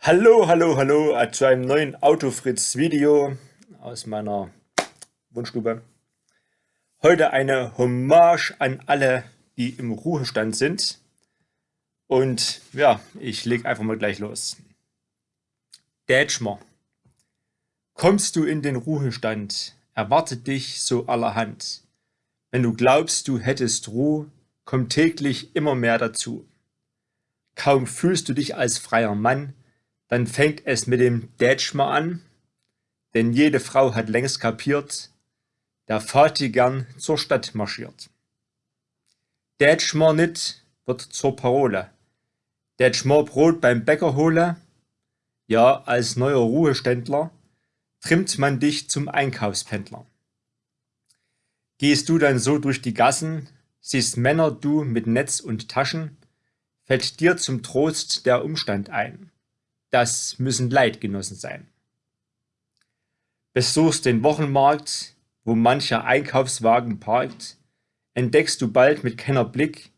Hallo, hallo, hallo zu einem neuen Autofritz-Video aus meiner Wunschstube. Heute eine Hommage an alle, die im Ruhestand sind. Und ja, ich lege einfach mal gleich los. Dätschmer, kommst du in den Ruhestand, erwartet dich so allerhand. Wenn du glaubst, du hättest Ruhe, kommt täglich immer mehr dazu. Kaum fühlst du dich als freier Mann, dann fängt es mit dem Dätschmer an, denn jede Frau hat längst kapiert, der Vati gern zur Stadt marschiert. Dätschmer nit wird zur Parole. Dätschmer Brot beim Bäcker hole, ja, als neuer Ruheständler trimmt man dich zum Einkaufspendler. Gehst du dann so durch die Gassen, siehst Männer du mit Netz und Taschen, fällt dir zum Trost der Umstand ein. Das müssen Leidgenossen sein. Besuchst den Wochenmarkt, wo mancher Einkaufswagen parkt, entdeckst du bald mit Kennerblick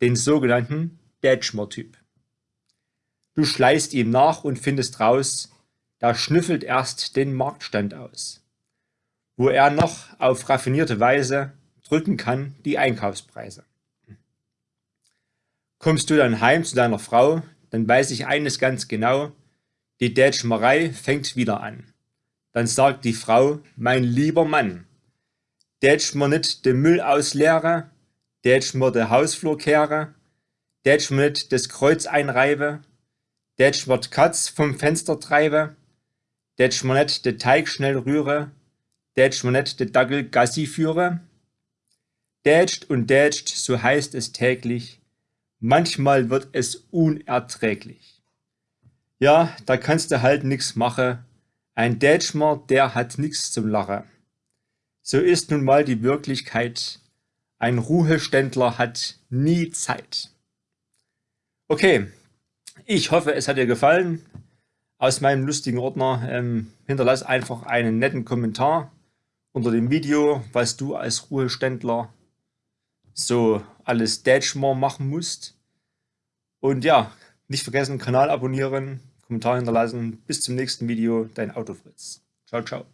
den sogenannten Dätschmer-Typ. Du schleißt ihm nach und findest raus, da schnüffelt erst den Marktstand aus, wo er noch auf raffinierte Weise drücken kann die Einkaufspreise. Kommst du dann heim zu deiner Frau, dann weiß ich eines ganz genau, die Dätschmerei fängt wieder an. Dann sagt die Frau, mein lieber Mann, dätsch mir nicht den Müll ausleere, dätsch mir den Hausflur kehre, dätsch mir nicht das Kreuz einreibe, dätsch mir Katz vom Fenster treibe, dätsch mir nicht den Teig schnell rühre, dätsch mir nicht den Dackel Gassi führe. Dätscht und dätscht, so heißt es täglich, manchmal wird es unerträglich. Ja, da kannst du halt nix machen. Ein Dätschmer, der hat nix zum Lachen. So ist nun mal die Wirklichkeit. Ein Ruheständler hat nie Zeit. Okay, ich hoffe, es hat dir gefallen. Aus meinem lustigen Ordner ähm, hinterlass einfach einen netten Kommentar unter dem Video, was du als Ruheständler so alles Dätschmer machen musst. Und ja, nicht vergessen, Kanal abonnieren, Kommentar hinterlassen. Bis zum nächsten Video, dein Autofritz. Ciao, ciao.